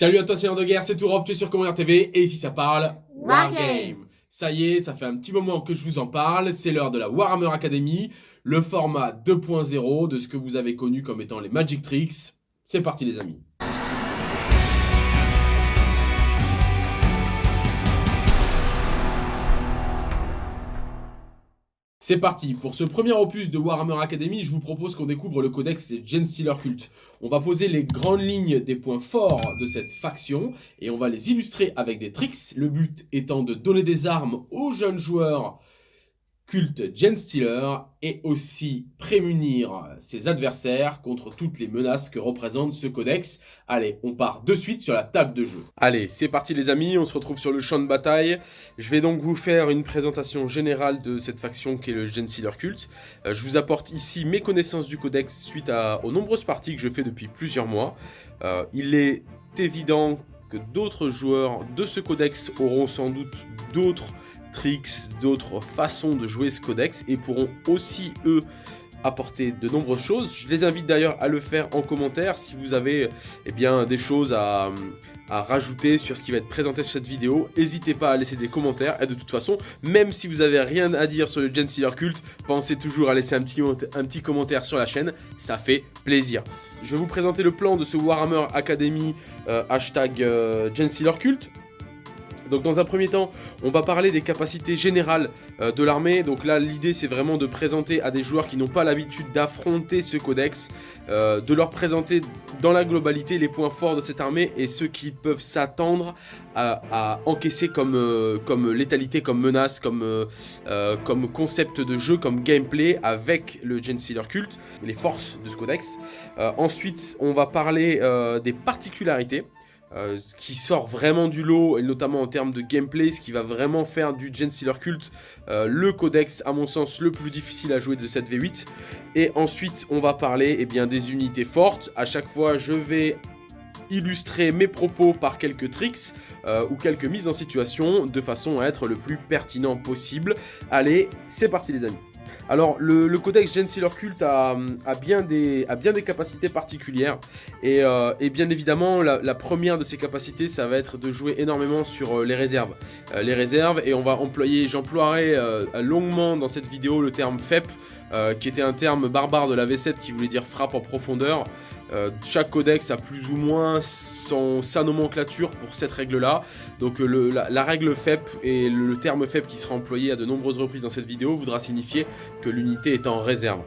Salut à toi seigneur de guerre, c'est Tourop, tu es sur Commander TV et ici ça parle Wargame. Ça y est, ça fait un petit moment que je vous en parle, c'est l'heure de la Warhammer Academy, le format 2.0 de ce que vous avez connu comme étant les Magic Tricks. C'est parti les amis. C'est parti, pour ce premier opus de Warhammer Academy, je vous propose qu'on découvre le codex Genestealer Cult. On va poser les grandes lignes des points forts de cette faction, et on va les illustrer avec des tricks, le but étant de donner des armes aux jeunes joueurs culte Genstealer et aussi prémunir ses adversaires contre toutes les menaces que représente ce codex. Allez, on part de suite sur la table de jeu. Allez, c'est parti les amis, on se retrouve sur le champ de bataille. Je vais donc vous faire une présentation générale de cette faction qui est le Genstealer Cult. Euh, je vous apporte ici mes connaissances du codex suite aux nombreuses parties que je fais depuis plusieurs mois. Euh, il est évident que d'autres joueurs de ce codex auront sans doute d'autres tricks, d'autres façons de jouer ce codex et pourront aussi, eux, apporter de nombreuses choses. Je les invite d'ailleurs à le faire en commentaire si vous avez eh bien, des choses à, rajouter sur ce qui va être présenté sur cette vidéo. N'hésitez pas à laisser des commentaires et de toute façon, même si vous avez rien à dire sur le Gen Stealer Cult, pensez toujours à laisser un petit, commentaire sur la chaîne, ça fait plaisir. Je vais vous présenter le plan de ce Warhammer Academy euh, hashtag euh, Gen Stealer Cult. Donc dans un premier temps, on va parler des capacités générales euh, de l'armée. Donc là, l'idée c'est vraiment de présenter à des joueurs qui n'ont pas l'habitude d'affronter ce codex, euh, de leur présenter dans la globalité les points forts de cette armée et ceux qui peuvent s'attendre à, encaisser comme, euh, comme létalité, comme menace, comme, comme concept de jeu, comme gameplay avec le Gensealer Cult, les forces de ce codex. ensuite, on va parler des particularités. Euh, ce qui sort vraiment du lot, et notamment en termes de gameplay, ce qui va vraiment faire du Gen Stealer Cult euh, le codex, à mon sens, le plus difficile à jouer de cette V8. Et ensuite, on va parler eh bien, des unités fortes. À chaque fois, je vais illustrer mes propos par quelques tricks euh, ou quelques mises en situation de façon à être le plus pertinent possible. Allez, c'est parti les amis alors, le, codex Gen Cult a, bien des, capacités particulières. Et, euh, bien évidemment, la, première de ces capacités, ça va être de jouer énormément sur euh, les réserves. Euh, les réserves, et on va employer, j'emploierai longuement dans cette vidéo le terme FEP, qui était un terme barbare de la V7 qui voulait dire frappe en profondeur. Euh, chaque codex a plus ou moins sa nomenclature pour cette règle-là. Donc euh, la, règle FEP et le, terme FEP qui sera employé à de nombreuses reprises dans cette vidéo voudra signifier que l'unité est en réserve.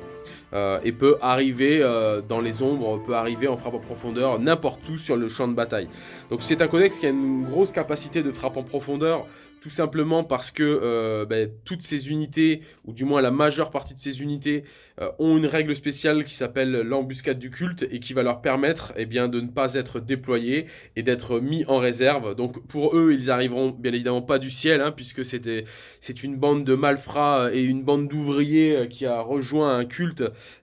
Euh, et peut arriver dans les ombres, peut arriver en frappe en profondeur n'importe où sur le champ de bataille. Donc c'est un codex qui a une grosse capacité de frappe en profondeur, tout simplement parce que euh, ben, toutes ces unités, ou du moins la majeure partie de ces unités, euh, ont une règle spéciale qui s'appelle l'embuscade du culte et qui va leur permettre eh bien, de ne pas être déployés et d'être mis en réserve. Donc pour eux, ils arriveront bien évidemment pas du ciel, hein, puisque c'est une bande de malfrats et une bande d'ouvriers euh, qui a rejoint un culte,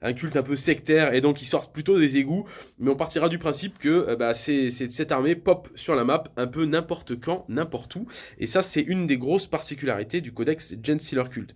un culte un peu sectaire, et donc ils sortent plutôt des égouts. Mais on partira du principe que bah, cette armée pop sur la map un peu n'importe quand, n'importe où, et ça c'est une des grosses particularités du codex Gen Sealer Cult.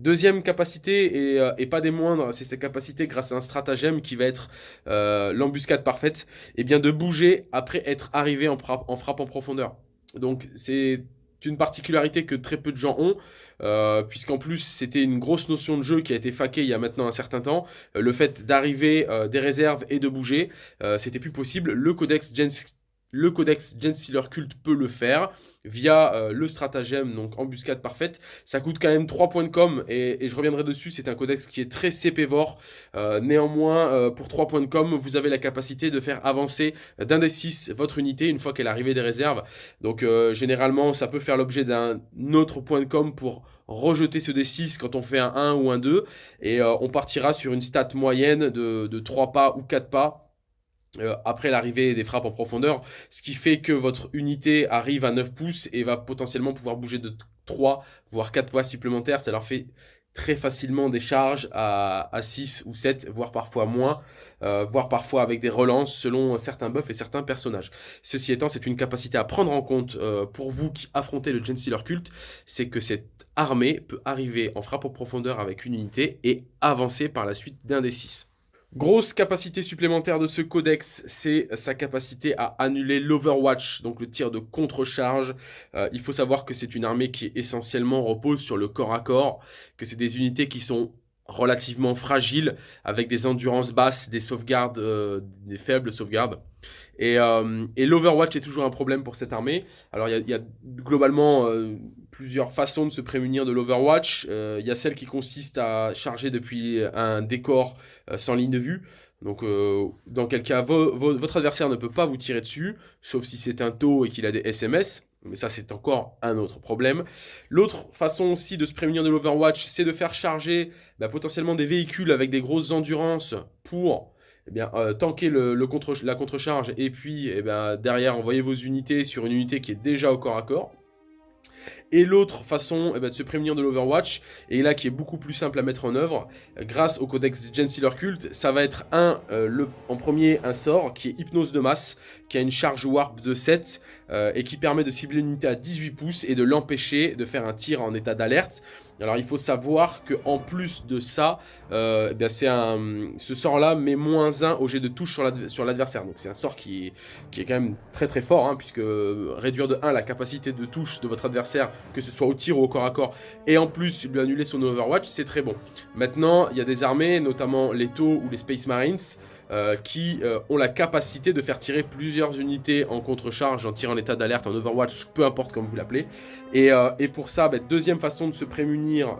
Deuxième capacité, euh, et, pas des moindres, c'est sa capacité grâce à un stratagème qui va être euh, l'embuscade parfaite, et eh bien de bouger après être arrivé en frappe en profondeur. Donc c'est une particularité que très peu de gens ont, euh, puisqu'en plus c'était une grosse notion de jeu qui a été faquée il y a maintenant un certain temps, le fait d'arriver des réserves et de bouger, c'était plus possible, le codex Gen le codex Gensealer Cult peut le faire via euh, le stratagème, donc embuscade parfaite. Ça coûte quand même 3 points de com et, je reviendrai dessus, c'est un codex qui est très CP-vor. Euh, néanmoins, euh, pour 3 points de com, vous avez la capacité de faire avancer d'un des 6 votre unité une fois qu'elle est arrivée des réserves. Donc généralement, ça peut faire l'objet d'un autre point de com pour rejeter ce D6 quand on fait un 1 ou un 2. Et on partira sur une stat moyenne de 3 pas ou 4 pas euh, après l'arrivée des frappes en profondeur, ce qui fait que votre unité arrive à 9 pouces et va potentiellement pouvoir bouger de 3 voire 4 poids supplémentaires, ça leur fait très facilement des charges à, 6 ou 7, voire parfois moins, euh, voire parfois avec des relances selon certains buffs et certains personnages. Ceci étant, c'est une capacité à prendre en compte euh, pour vous qui affrontez le Gensealer Cult, c'est que cette armée peut arriver en frappe en profondeur avec une unité et avancer par la suite d'un des 6. Grosse capacité supplémentaire de ce codex, c'est sa capacité à annuler l'Overwatch, donc le tir de contre-charge. Euh, il faut savoir que c'est une armée qui essentiellement repose sur le corps à corps, que c'est des unités qui sont relativement fragiles, avec des endurances basses, des sauvegardes, euh, des faibles sauvegardes. Euh, et, l'Overwatch est toujours un problème pour cette armée. Alors il y, a globalement euh, plusieurs façons de se prémunir de l'Overwatch. Euh, il y a celle qui consiste à charger depuis un décor sans ligne de vue. Donc dans quel cas votre adversaire ne peut pas vous tirer dessus, sauf si c'est un taux et qu'il a des SMS. Mais ça, c'est encore un autre problème. L'autre façon aussi de se prémunir de l'Overwatch, c'est de faire charger bah, potentiellement des véhicules avec des grosses endurances pour eh bien, euh, tanker la contre-charge et puis eh bien, derrière envoyer vos unités sur une unité qui est déjà au corps à corps. Et l'autre façon eh ben, de se prémunir de l'Overwatch, et là qui est beaucoup plus simple à mettre en œuvre, grâce au codex Gensealer Cult, ça va être un, euh, le, en premier un sort qui est Hypnose de masse, qui a une charge warp de 7, euh, et qui permet de cibler une unité à 18 pouces et de l'empêcher de faire un tir en état d'alerte. Alors il faut savoir que en plus de ça, euh, eh ce sort-là met moins 1 au jet de touche sur l'adversaire. Donc c'est un sort qui est, quand même très très fort, hein, puisque réduire de 1 la capacité de touche de votre adversaire, que ce soit au tir ou au corps à corps, et en plus lui annuler son Overwatch, c'est très bon. Maintenant, il y a des armées, notamment les TOW ou les Space Marines, euh, qui euh, ont la capacité de faire tirer plusieurs unités en contre-charge, en tir en état d'alerte, en Overwatch, peu importe comme vous l'appelez. Et, euh, pour ça, bah, deuxième façon de se prémunir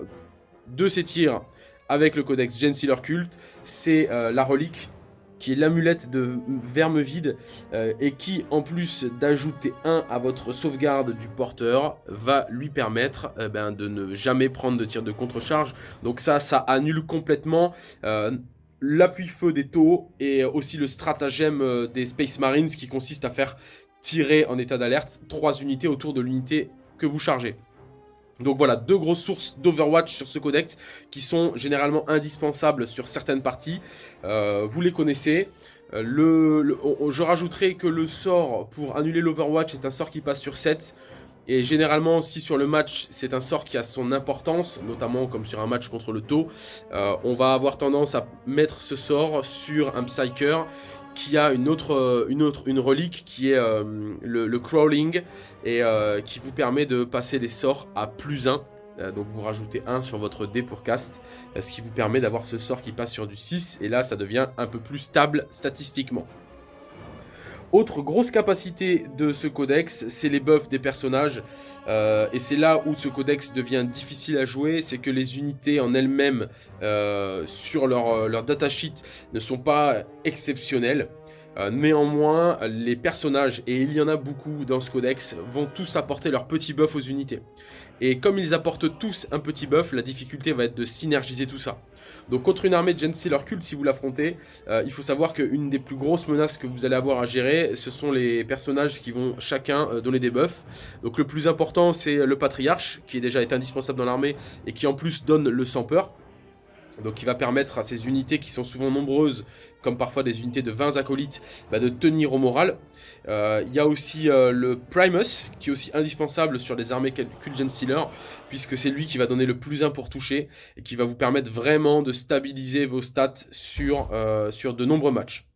de ces tirs avec le codex Gensealer Cult, c'est la relique qui est l'amulette de verme vide et qui, en plus d'ajouter un à votre sauvegarde du porteur, va lui permettre ben, de ne jamais prendre de tir de contre-charge. Donc ça, ça annule complètement l'appui-feu des taux et aussi le stratagème euh, des Space Marines qui consiste à faire tirer en état d'alerte trois unités autour de l'unité que vous chargez. Donc voilà, deux grosses sources d'Overwatch sur ce codex qui sont généralement indispensables sur certaines parties. Euh, vous les connaissez. Euh, je rajouterai que le sort pour annuler l'Overwatch est un sort qui passe sur 7. Et généralement, si sur le match, c'est un sort qui a son importance, notamment comme sur un match contre le taux, euh, on va avoir tendance à mettre ce sort sur un Psyker qui a une autre, euh, relique qui est euh, le, crawling et qui vous permet de passer les sorts à plus 1. donc vous rajoutez 1 sur votre dé pour cast, ce qui vous permet d'avoir ce sort qui passe sur du 6, et là ça devient un peu plus stable statistiquement. Autre grosse capacité de ce codex, c'est les buffs des personnages. Euh, et c'est là où ce codex devient difficile à jouer, c'est que les unités en elles-mêmes euh, sur leur, euh, datasheet ne sont pas exceptionnelles. néanmoins, les personnages, et il y en a beaucoup dans ce codex, vont tous apporter leur petit buff aux unités. Et comme ils apportent tous un petit buff, la difficulté va être de synergiser tout ça. Donc contre une armée de Gensealer Cult, si vous l'affrontez, euh, il faut savoir qu'une des plus grosses menaces que vous allez avoir à gérer, ce sont les personnages qui vont chacun euh, donner des buffs. Donc le plus important, c'est le Patriarche, qui est déjà est indispensable dans l'armée, et qui en plus donne le sans peur. Donc il va permettre à ces unités qui sont souvent nombreuses, comme parfois des unités de 20 acolytes, bah, de tenir au moral. Euh, il y a aussi euh, le Primus, qui est aussi indispensable sur les armées Cult Stealer, puisque c'est lui qui va donner le plus 1 pour toucher, et qui va vous permettre vraiment de stabiliser vos stats sur, euh, sur de nombreux matchs.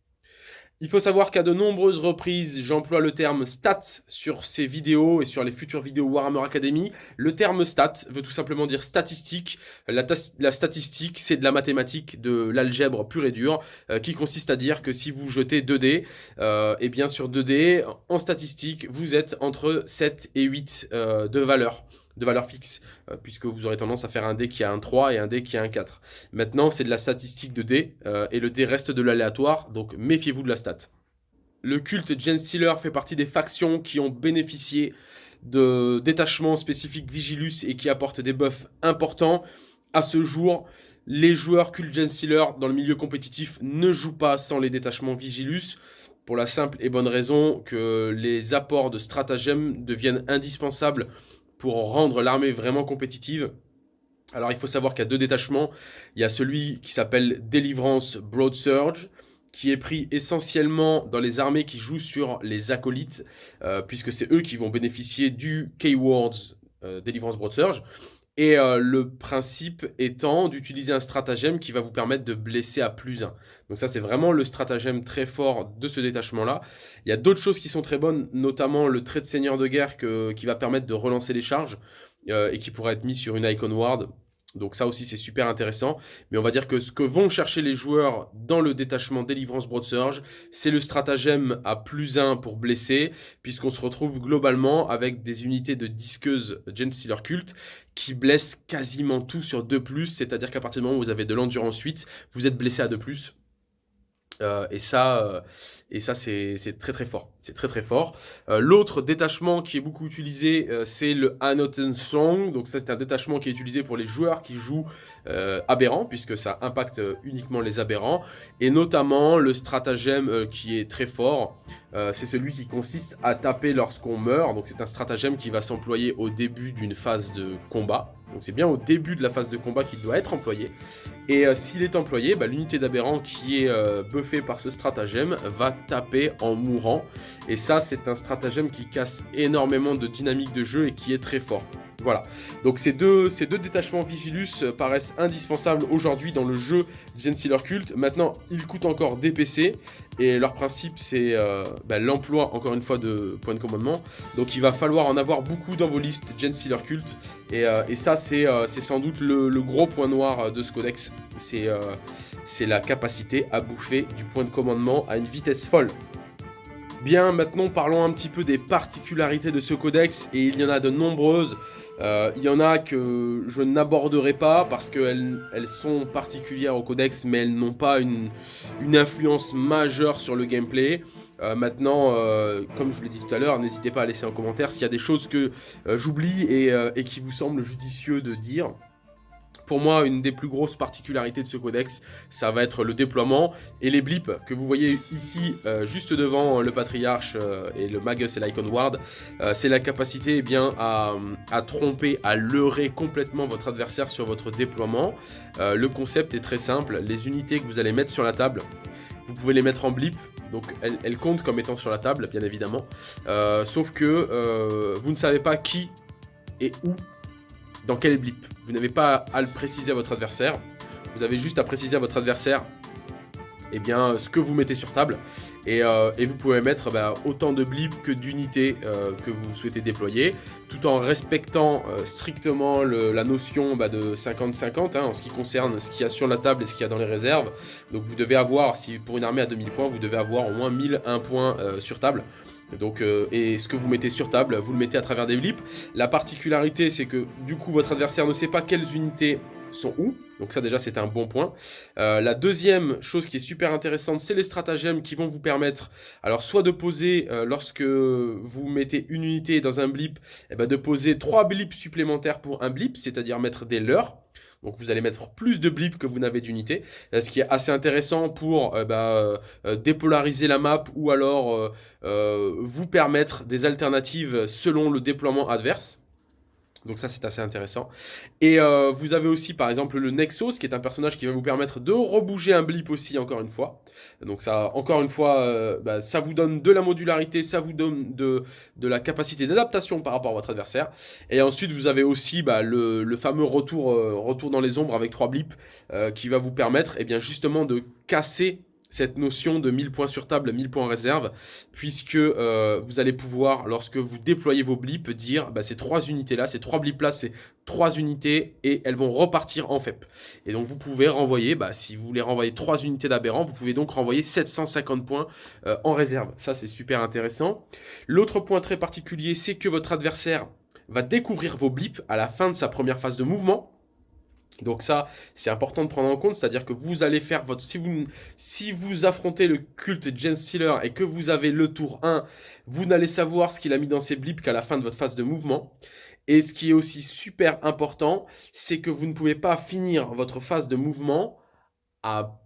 Il faut savoir qu'à de nombreuses reprises, j'emploie le terme stat sur ces vidéos et sur les futures vidéos Warhammer Academy. Le terme stat veut tout simplement dire statistique. La, statistique, c'est de la mathématique, de l'algèbre pure et dure, euh, qui consiste à dire que si vous jetez 2 dés, euh, et bien sur 2 dés, en statistique, vous êtes entre 7 et 8 euh, de valeur de valeur fixe, euh, puisque vous aurez tendance à faire un dé qui a un 3 et un dé qui a un 4. Maintenant, c'est de la statistique de dé, euh, et le dé reste de l'aléatoire, donc méfiez-vous de la stat. Le culte Gensealer fait partie des factions qui ont bénéficié de détachements spécifiques Vigilus et qui apportent des buffs importants. À ce jour, les joueurs culte Gensealer dans le milieu compétitif ne jouent pas sans les détachements Vigilus, pour la simple et bonne raison que les apports de stratagèmes deviennent indispensables pour rendre l'armée vraiment compétitive. Alors il faut savoir qu'il y a deux détachements. Il y a celui qui s'appelle Délivrance Broad Surge, qui est pris essentiellement dans les armées qui jouent sur les acolytes, euh, puisque c'est eux qui vont bénéficier du Keywords euh, Délivrance Broad Surge. Et euh, le principe étant d'utiliser un stratagème qui va vous permettre de blesser à plus 1. Donc ça, c'est vraiment le stratagème très fort de ce détachement-là. Il y a d'autres choses qui sont très bonnes, notamment le trait de seigneur de guerre qui va permettre de relancer les charges euh, et qui pourra être mis sur une Icon Ward donc ça aussi c'est super intéressant, mais on va dire que ce que vont chercher les joueurs dans le détachement Délivrance Broad Surge, c'est le stratagème à plus 1 pour blesser, puisqu'on se retrouve globalement avec des unités de disqueuses Gen Stealer Cult qui blessent quasiment tout sur 2+, c'est-à-dire qu'à partir du moment où vous avez de l'endurance 8, vous êtes blessé à 2+, euh, et ça, euh, c'est très très fort. C'est très très fort. Euh, l'autre détachement qui est beaucoup utilisé, c'est le Anoten Song. Donc ça c'est un détachement qui est utilisé pour les joueurs qui jouent aberrants, puisque ça impacte uniquement les aberrants. Et notamment le stratagème qui est très fort, c'est celui qui consiste à taper lorsqu'on meurt. Donc c'est un stratagème qui va s'employer au début d'une phase de combat. Donc c'est bien au début de la phase de combat qu'il doit être employé. Et euh, s'il est employé, bah, l'unité d'aberrant qui est euh, buffée par ce stratagème va taper en mourant. Et ça, c'est un stratagème qui casse énormément de dynamique de jeu et qui est très fort. Voilà, donc ces deux, détachements Vigilus euh, paraissent indispensables aujourd'hui dans le jeu Gensealer Cult. Maintenant, ils coûtent encore des PC, et leur principe c'est euh, bah, l'emploi, encore une fois, de points de commandement. Donc il va falloir en avoir beaucoup dans vos listes Gensealer Cult, et, euh, ça c'est sans doute le, gros point noir de ce codex, c'est la capacité à bouffer du point de commandement à une vitesse folle. Bien, maintenant parlons un petit peu des particularités de ce codex, et il y en a de nombreuses. Euh, il y en a que je n'aborderai pas parce qu'elles elles sont particulières au codex, mais elles n'ont pas une, influence majeure sur le gameplay. Euh, maintenant, euh, comme je vous l'ai dit tout à l'heure, n'hésitez pas à laisser un commentaire s'il y a des choses que j'oublie et, qui vous semblent judicieux de dire. Pour moi, une des plus grosses particularités de ce codex, ça va être le déploiement et les blips que vous voyez ici, euh, juste devant le Patriarche euh, et le Magus et l'Icon Ward. Euh, c'est la capacité eh bien, à, tromper, à leurrer complètement votre adversaire sur votre déploiement. le concept est très simple, les unités que vous allez mettre sur la table, vous pouvez les mettre en blip, donc elles, comptent comme étant sur la table, bien évidemment. sauf que vous ne savez pas qui et où dans quel blip. Vous n'avez pas à le préciser à votre adversaire. Vous avez juste à préciser à votre adversaire eh bien, ce que vous mettez sur table. Et, euh, vous pouvez mettre bah, autant de blips que d'unités euh, que vous souhaitez déployer, tout en respectant euh, strictement la notion bah, de 50-50 hein, en ce qui concerne ce qu'il y a sur la table et ce qu'il y a dans les réserves. Donc vous devez avoir, si pour une armée à 2000 points, vous devez avoir au moins 1001 points sur table. Donc, euh, et ce que vous mettez sur table, vous le mettez à travers des blips. La particularité, c'est que du coup, votre adversaire ne sait pas quelles unités sont où. Donc ça déjà c'est un bon point. Euh, la deuxième chose qui est super intéressante, c'est les stratagèmes qui vont vous permettre, alors soit de poser, euh, lorsque vous mettez une unité dans un blip, eh ben, de poser trois blips supplémentaires pour un blip, c'est-à-dire mettre des leurs. Donc vous allez mettre plus de blips que vous n'avez d'unités, euh, ce qui est assez intéressant pour euh, bah, euh, dépolariser la map ou alors vous permettre des alternatives selon le déploiement adverse. Donc ça c'est assez intéressant. Et euh, vous avez aussi par exemple le Nexus qui est un personnage qui va vous permettre de rebouger un blip aussi encore une fois. Donc ça encore une fois euh, bah, ça vous donne de la modularité, ça vous donne de, la capacité d'adaptation par rapport à votre adversaire. Et ensuite vous avez aussi bah, le, fameux retour, euh, retour dans les ombres avec trois blips qui va vous permettre et eh bien, justement de casser cette notion de 1000 points sur table, 1000 points réserve, puisque euh, vous allez pouvoir, lorsque vous déployez vos blips, dire bah, ces trois unités-là, ces trois blips-là, c'est trois unités et elles vont repartir en FEP. Et donc vous pouvez renvoyer, bah, si vous voulez renvoyer trois unités d'aberrant, vous pouvez donc renvoyer 750 points euh, en réserve. Ça, c'est super intéressant. L'autre point très particulier, c'est que votre adversaire va découvrir vos blips à la fin de sa première phase de mouvement. Donc ça, c'est important de prendre en compte, c'est-à-dire que vous allez faire votre... Si vous, si vous affrontez le culte Gen Stealer et que vous avez le tour 1, vous n'allez savoir ce qu'il a mis dans ses blips qu'à la fin de votre phase de mouvement. Et ce qui est aussi super important, c'est que vous ne pouvez pas finir votre phase de mouvement à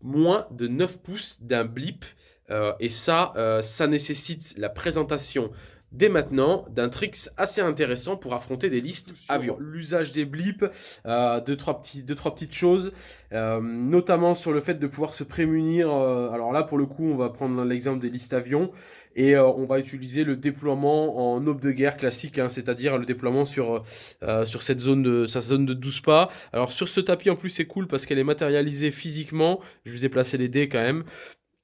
moins de 9 pouces d'un blip. Euh, et ça, euh, ça nécessite la présentation dès maintenant d'un tricks assez intéressant pour affronter des listes avions. L'usage des blips, euh, deux, trois petits, deux, trois petites choses, euh, notamment sur le fait de pouvoir se prémunir. Euh, alors là, pour le coup, on va prendre l'exemple des listes avions et on va utiliser le déploiement en aube de guerre classique, hein, c'est-à-dire le déploiement sur, sur cette zone de, sa zone de 12 pas. Alors sur ce tapis, en plus, c'est cool parce qu'elle est matérialisée physiquement. Je vous ai placé les dés quand même.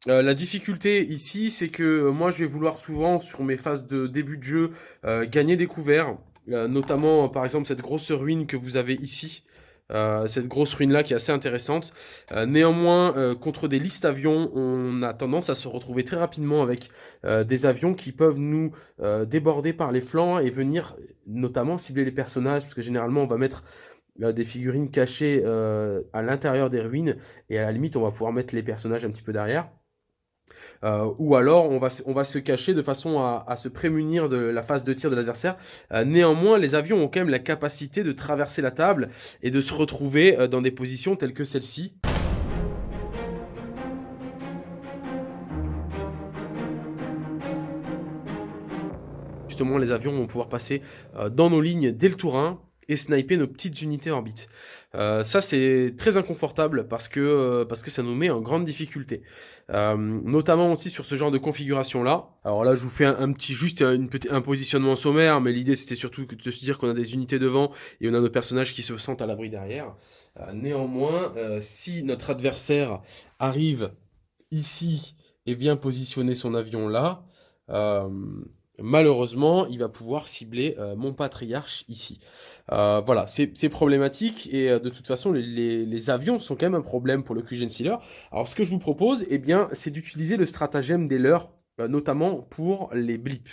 Euh, la difficulté ici, c'est que euh, moi, je vais vouloir souvent, sur mes phases de début de jeu, euh, gagner des couverts. notamment, par exemple, cette grosse ruine que vous avez ici. cette grosse ruine-là qui est assez intéressante. néanmoins, contre des listes avions, on a tendance à se retrouver très rapidement avec des avions qui peuvent nous déborder par les flancs et venir notamment cibler les personnages, parce que généralement, on va mettre des figurines cachées à l'intérieur des ruines, et à la limite, on va pouvoir mettre les personnages un petit peu derrière. Euh, ou alors on va, on va se cacher de façon à, se prémunir de la phase de tir de l'adversaire. Euh, néanmoins, les avions ont quand même la capacité de traverser la table et de se retrouver euh, dans des positions telles que celle-ci. Justement, les avions vont pouvoir passer dans nos lignes dès le tour 1 et sniper nos petites unités orbite. Euh, ça, c'est très inconfortable parce que, euh, parce que ça nous met en grande difficulté. Euh, notamment aussi sur ce genre de configuration-là. Alors là, je vous fais un, petit, juste une un positionnement sommaire, mais l'idée, c'était surtout de se dire qu'on a des unités devant et on a nos personnages qui se sentent à l'abri derrière. néanmoins, si notre adversaire arrive ici et vient positionner son avion là, malheureusement, il va pouvoir cibler euh, mon patriarche ici. Euh, voilà, c'est problématique et euh, de toute façon, les, avions sont quand même un problème pour le QGen Sealer. Alors, ce que je vous propose, eh bien, c'est d'utiliser le stratagème des leurs, notamment pour les blips.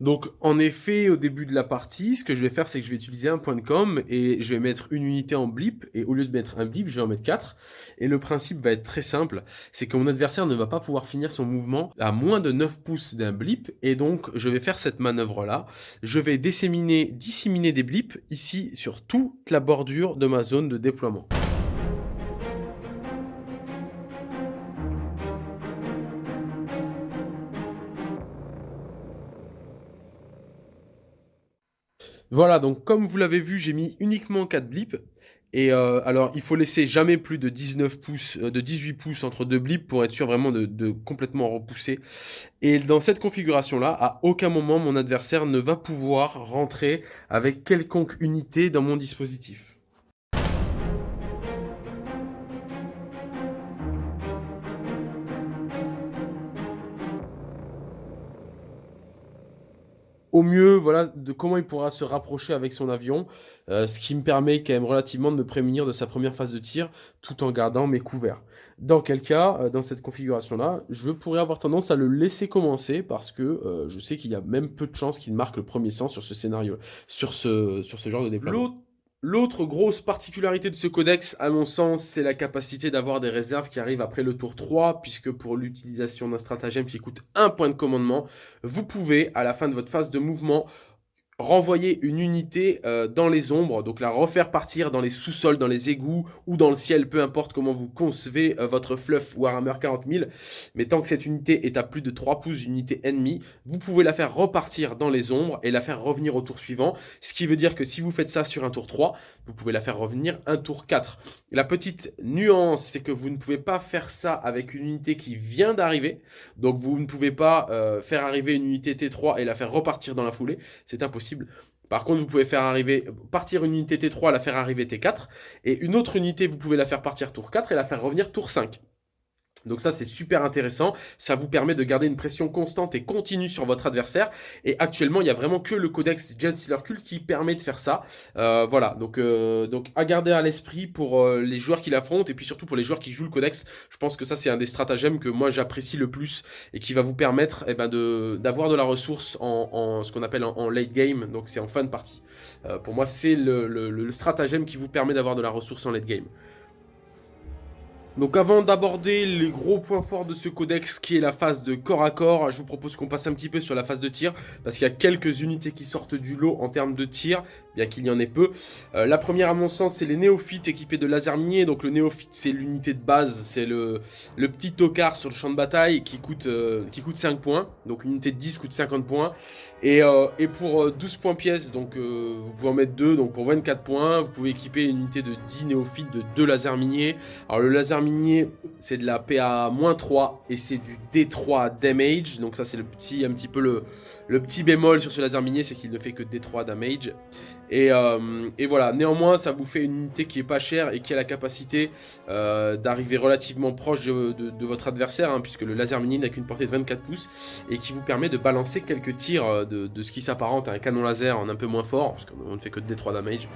Donc en effet, au début de la partie, ce que je vais faire, c'est que je vais utiliser un point de com et je vais mettre une unité en blip, et au lieu de mettre un blip, je vais en mettre 4. Et le principe va être très simple, c'est que mon adversaire ne va pas pouvoir finir son mouvement à moins de 9 pouces d'un blip, et donc je vais faire cette manœuvre-là. Je vais disséminer, disséminer des blips ici sur toute la bordure de ma zone de déploiement. Voilà, donc comme vous l'avez vu, j'ai mis uniquement 4 blips. Et euh, alors, il faut laisser jamais plus de 19 pouces, euh, de 18 pouces entre deux blips pour être sûr vraiment de, de complètement repousser. Et dans cette configuration-là, à aucun moment mon adversaire ne va pouvoir rentrer avec quelconque unité dans mon dispositif. Au mieux, voilà, de comment il pourra se rapprocher avec son avion, euh, ce qui me permet quand même relativement de me prémunir de sa première phase de tir, tout en gardant mes couverts. Dans quel cas, euh, dans cette configuration-là, je pourrais avoir tendance à le laisser commencer, parce que euh, je sais qu'il y a même peu de chances qu'il marque le premier sens sur ce scénario, sur ce, sur ce genre de déploiement. L'autre grosse particularité de ce codex, à mon sens, c'est la capacité d'avoir des réserves qui arrivent après le tour 3, puisque pour l'utilisation d'un stratagème qui coûte un point de commandement, vous pouvez, à la fin de votre phase de mouvement, renvoyer une unité euh, dans les ombres, donc la refaire partir dans les sous-sols, dans les égouts ou dans le ciel, peu importe comment vous concevez euh, votre fluff Warhammer 40 000. Mais tant que cette unité est à plus de 3 pouces unité ennemie, vous pouvez la faire repartir dans les ombres et la faire revenir au tour suivant. Ce qui veut dire que si vous faites ça sur un tour 3, vous pouvez la faire revenir un tour 4. La petite nuance, c'est que vous ne pouvez pas faire ça avec une unité qui vient d'arriver. Donc vous ne pouvez pas euh, faire arriver une unité T3 et la faire repartir dans la foulée. C'est impossible. Par contre, vous pouvez faire arriver, partir une unité T3, la faire arriver T4, et une autre unité, vous pouvez la faire partir tour 4 et la faire revenir tour 5. Donc ça, c'est super intéressant. Ça vous permet de garder une pression constante et continue sur votre adversaire. Et actuellement, il n'y a vraiment que le codex Gen Cult qui permet de faire ça. Euh, voilà, donc, euh, donc à garder à l'esprit pour euh, les joueurs qui l'affrontent et puis surtout pour les joueurs qui jouent le codex. Je pense que ça, c'est un des stratagèmes que moi, j'apprécie le plus et qui va vous permettre eh ben, d'avoir de, la ressource en, ce qu'on appelle en, late game. Donc c'est en fin de partie. pour moi, c'est le, le stratagème qui vous permet d'avoir de la ressource en late game. Donc avant d'aborder les gros points forts de ce codex qui est la phase de corps à corps, je vous propose qu'on passe un petit peu sur la phase de tir parce qu'il y a quelques unités qui sortent du lot en termes de tir, bien qu'il y en ait peu. Euh, la première à mon sens c'est les néophytes équipés de laser minier, donc le néophyte c'est l'unité de base, c'est le, petit tocard sur le champ de bataille qui coûte, euh, qui coûte 5 points, donc l'unité de 10 coûte 50 points. Et, euh, et pour 12 points pièces, donc vous pouvez en mettre 2, donc pour 24 points, vous pouvez équiper une unité de 10 néophytes de 2 lasers miniers. Alors le laser c'est de la PA-3 et c'est du D3 damage. Donc ça, c'est le petit, un petit peu le, petit bémol sur ce laser minier, c'est qu'il ne fait que D3 damage. Et, euh, et, voilà, néanmoins, ça vous fait une unité qui est pas chère et qui a la capacité euh, d'arriver relativement proche de, votre adversaire, hein, puisque le laser minier n'a qu'une portée de 24 pouces, et qui vous permet de balancer quelques tirs euh, de, ce qui s'apparente à un canon laser en un peu moins fort, parce qu'on ne fait que D3 damage.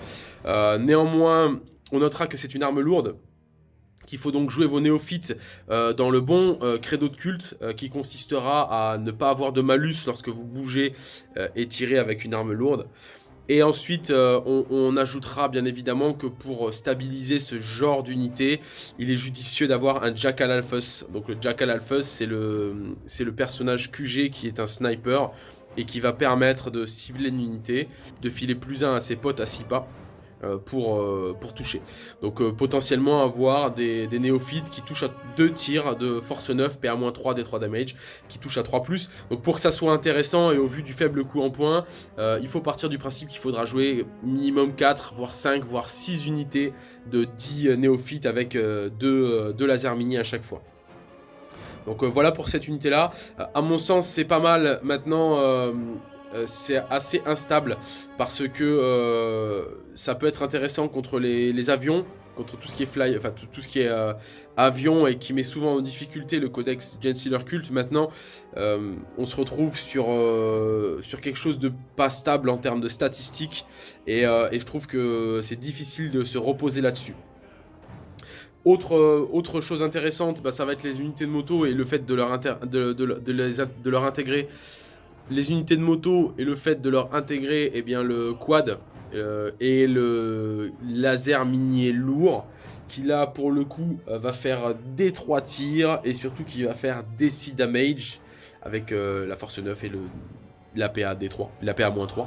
néanmoins, on notera que c'est une arme lourde, qu'il faut donc jouer vos néophytes euh, dans le bon euh, credo de culte euh, qui consistera à ne pas avoir de malus lorsque vous bougez et tirez avec une arme lourde. Et ensuite, on, ajoutera bien évidemment que pour stabiliser ce genre d'unité, il est judicieux d'avoir un Jackal Alphus. Donc le Jackal Alphus, c'est le, le personnage QG qui est un sniper et qui va permettre de cibler une unité, de filer plus un à ses potes à 6 pas. Euh, pour, euh, pour toucher. Donc euh, potentiellement avoir des, néophytes qui touchent à 2 tirs de force 9, PA-3, D3 damage, qui touchent à 3+. Donc pour que ça soit intéressant et au vu du faible coût en points, il faut partir du principe qu'il faudra jouer minimum 4, voire 5, voire 6 unités de 10 néophytes avec 2 deux, deux lasers mini à chaque fois. Donc voilà pour cette unité là. à mon sens c'est pas mal maintenant euh, c'est assez instable parce que euh, ça peut être intéressant contre les, avions, contre tout ce qui est fly, enfin tout, ce qui est euh, avion et qui met souvent en difficulté le codex Gensealer Cult. Maintenant, on se retrouve sur, quelque chose de pas stable en termes de statistiques et, je trouve que c'est difficile de se reposer là-dessus. Autre, chose intéressante, bah, ça va être les unités de moto et le fait de leur intégrer les unités de moto et le fait de leur intégrer eh bien, le quad euh, et le laser minier lourd qui là pour le coup euh, va faire des 3 tirs et surtout qui va faire des 6 damage avec euh, la force 9 et le l'APA D3, l'APA-3.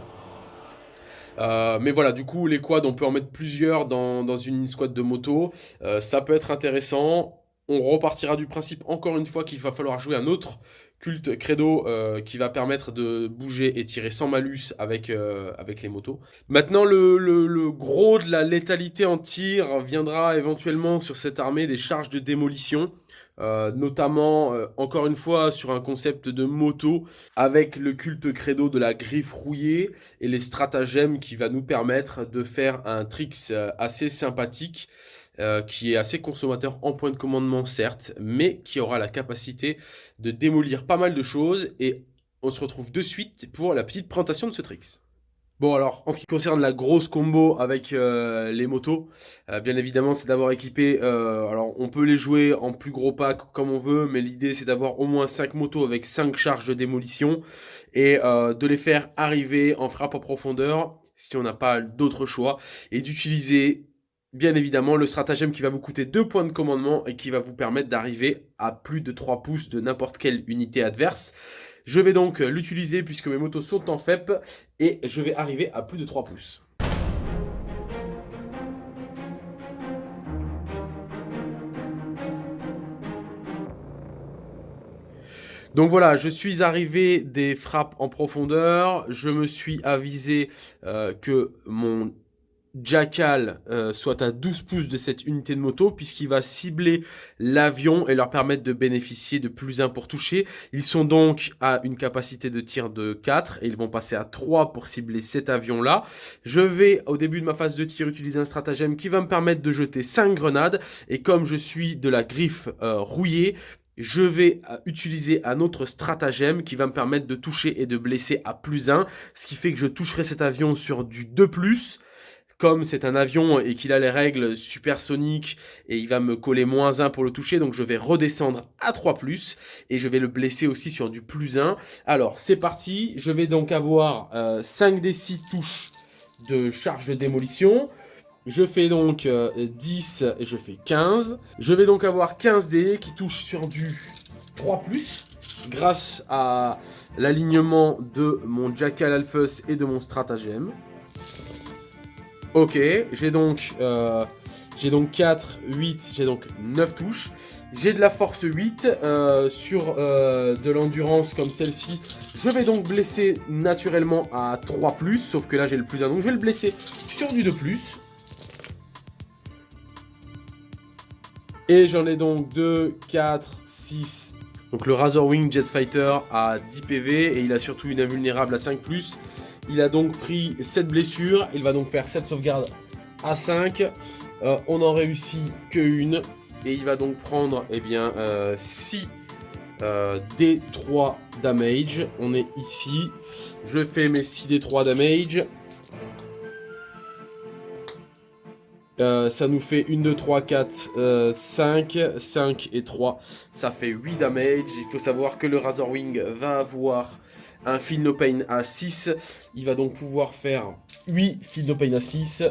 mais voilà, du coup, les quads, on peut en mettre plusieurs dans, dans une squad de moto. ça peut être intéressant. On repartira du principe, encore une fois, qu'il va falloir jouer un autre culte credo euh, qui va permettre de bouger et tirer sans malus avec, euh, avec les motos. Maintenant, le, gros de la létalité en tir viendra éventuellement sur cette armée des charges de démolition. Euh, notamment, encore une fois, sur un concept de moto, avec le culte credo de la griffe rouillée et les stratagèmes qui va nous permettre de faire un tricks assez sympathique. Euh, qui est assez consommateur en point de commandement certes, mais qui aura la capacité de démolir pas mal de choses et on se retrouve de suite pour la petite présentation de ce tricks. Bon alors, en ce qui concerne la grosse combo avec euh, les motos, euh, bien évidemment c'est d'avoir équipé, alors on peut les jouer en plus gros pack comme on veut, mais l'idée c'est d'avoir au moins 5 motos avec 5 charges de démolition et de les faire arriver en frappe en profondeur si on n'a pas d'autre choix et d'utiliser bien évidemment le stratagème qui va vous coûter 2 points de commandement et qui va vous permettre d'arriver à plus de 3 pouces de n'importe quelle unité adverse. Je vais donc l'utiliser puisque mes motos sont en FEP et je vais arriver à plus de 3 pouces. Donc voilà, je suis arrivé des frappes en profondeur, je me suis avisé euh, que mon Jackal euh, soit à 12 pouces de cette unité de moto puisqu'il va cibler l'avion et leur permettre de bénéficier de plus 1 pour toucher. Ils sont donc à une capacité de tir de 4 et ils vont passer à 3 pour cibler cet avion là. Je vais au début de ma phase de tir utiliser un stratagème qui va me permettre de jeter 5 grenades et comme je suis de la griffe euh, rouillée, je vais euh, utiliser un autre stratagème qui va me permettre de toucher et de blesser à plus 1, ce qui fait que je toucherai cet avion sur du 2+, comme c'est un avion et qu'il a les règles supersoniques et il va me coller moins 1 pour le toucher, donc je vais redescendre à 3+, et je vais le blesser aussi sur du plus 1. Alors, c'est parti, je vais donc avoir 5 euh, des 6 touches de charge de démolition. Je fais donc 10 et je fais 15. Je vais donc avoir 15 dés qui touchent sur du 3+, grâce à l'alignement de mon Jackal Alphus et de mon stratagème. Ok, j'ai donc, euh, donc 4, 8, j'ai donc 9 touches. J'ai de la force 8 euh, sur euh, de l'endurance comme celle-ci. Je vais donc blesser naturellement à 3+, sauf que là j'ai le plus 1, donc je vais le blesser sur du 2+. Et j'en ai donc 2, 4, 6. Donc le Razor Wing Jet Fighter a 10 PV et il a surtout une invulnérable à 5+. Il a donc pris 7 blessures, il va donc faire 7 sauvegardes à 5. Euh, on en réussit que une et il va donc prendre eh bien, 6 euh, D3 damage. On est ici. Je fais mes 6 D3 damage. Euh, ça nous fait 1, 2, 3, 4, 5, 5 et 3. Ça fait 8 damage. Il faut savoir que le Razor Wing va avoir un Feel No Pain à 6. Il va donc pouvoir faire 8 Feel No Pain à 6